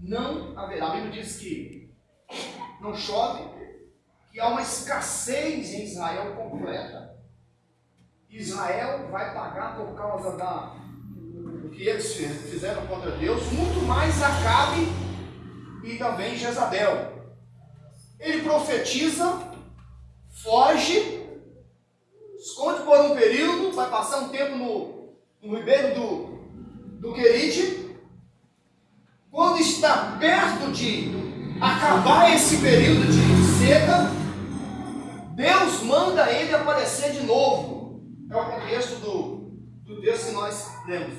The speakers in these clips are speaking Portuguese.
não haverá. A Bíblia diz que não chove, que há uma escassez em Israel completa. Israel vai pagar por causa da que eles fizeram contra Deus, muito mais Acabe e também Jezabel. Ele profetiza, foge, esconde por um período, vai passar um tempo no, no ribeiro do, do Querite. Quando está perto de acabar esse período de seca, Deus manda ele aparecer de novo. É o contexto do, do texto que nós lemos.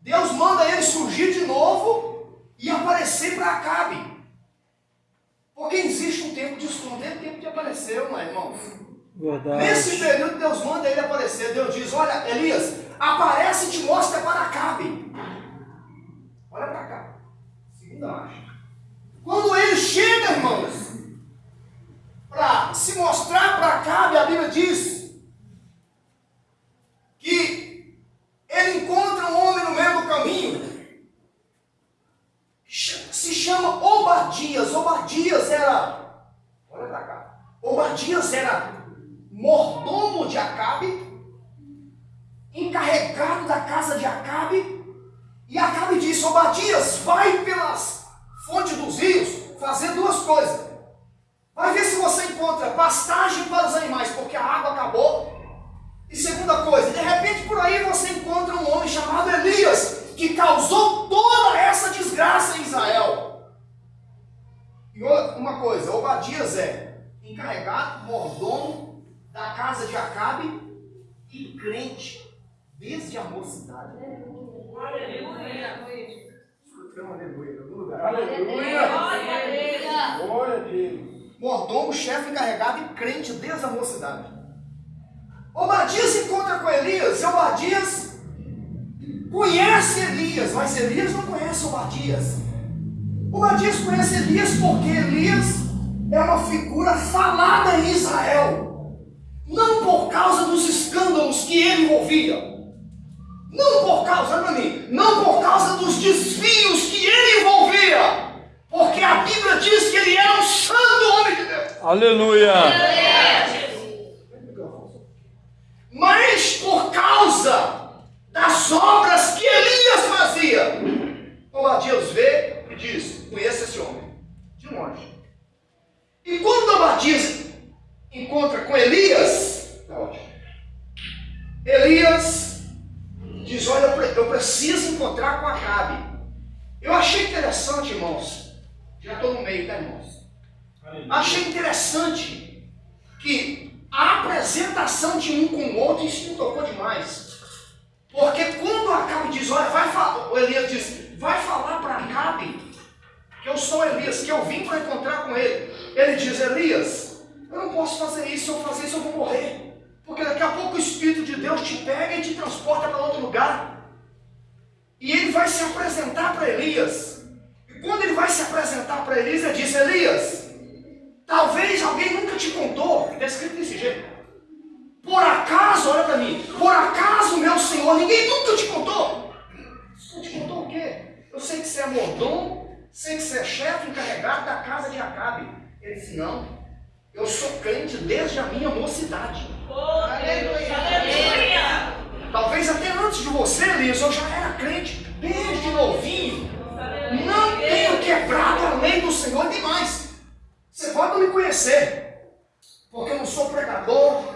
Deus manda ele surgir de novo e aparecer para Acabe. Porque existe um tempo de escudo, tem tempo de aparecer, não é, irmãos? Verdade. Nesse período, Deus manda ele aparecer. Deus diz: Olha, Elias, aparece e te mostra para Acabe. Quando ele chega, irmãos, para se mostrar para Acabe, a Bíblia diz que ele encontra um homem no meio do caminho. Se chama Obadias. Obadias era, olha para cá, Obadias era mordomo de Acabe, encarregado da casa de Acabe disse: Obadias, vai pelas fontes dos rios fazer duas coisas. Vai ver se você encontra pastagem para os animais, porque a água acabou. E segunda coisa, de repente por aí você encontra um homem chamado Elias, que causou toda essa desgraça em Israel. E uma coisa, Obadias é encarregado, mordomo da casa de Acabe e crente desde a mocidade. Aleluia! Aleluia! Glória a Deus! Mordomo, chefe encarregado e crente desde a mocidade. Obadias encontra com Elias e Obadias conhece Elias, mas Elias não conhece Obadias. Obadias conhece Elias porque Elias é uma figura falada em Israel, não por causa dos escândalos que ele envolvia, não por causa, para mim, não por causa dos desvios que ele envolvia, porque a Bíblia diz que ele era um santo homem de Deus. Aleluia! Mas por causa das obras que Elias fazia. Obadias vê e diz: Conheça esse homem, de longe. E quando Obadias encontra com Elias, tá Elias eu preciso encontrar com Acabe. Eu achei interessante, irmãos. Já estou no meio, tá, irmãos? Achei interessante que a apresentação de um com o outro, isso me tocou demais. Porque quando Acabe diz, olha, vai falar, o Elias diz, vai falar para Acabe que eu sou Elias, que eu vim para encontrar com ele. Ele diz, Elias, eu não posso fazer isso, se eu fazer isso eu vou morrer. Porque daqui a pouco o Espírito de Deus te pega e te transporta para outro lugar. E ele vai se apresentar para Elias. E quando ele vai se apresentar para Elias, ele diz, Elias, talvez alguém nunca te contou, está escrito desse jeito. Por acaso, olha para mim, por acaso, meu Senhor, ninguém nunca te contou? Não te contou o quê? Eu sei que você é mordomo, sei que você é chefe encarregado da casa de Acabe. Ele disse, não, eu sou crente desde a minha mocidade. Aleluia! Talvez até antes de você, Elias, eu já era crente, desde novinho. Não tenho quebrado a lei do Senhor demais. Você pode me conhecer, porque eu não sou pregador,